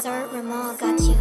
Sir Ramal got you.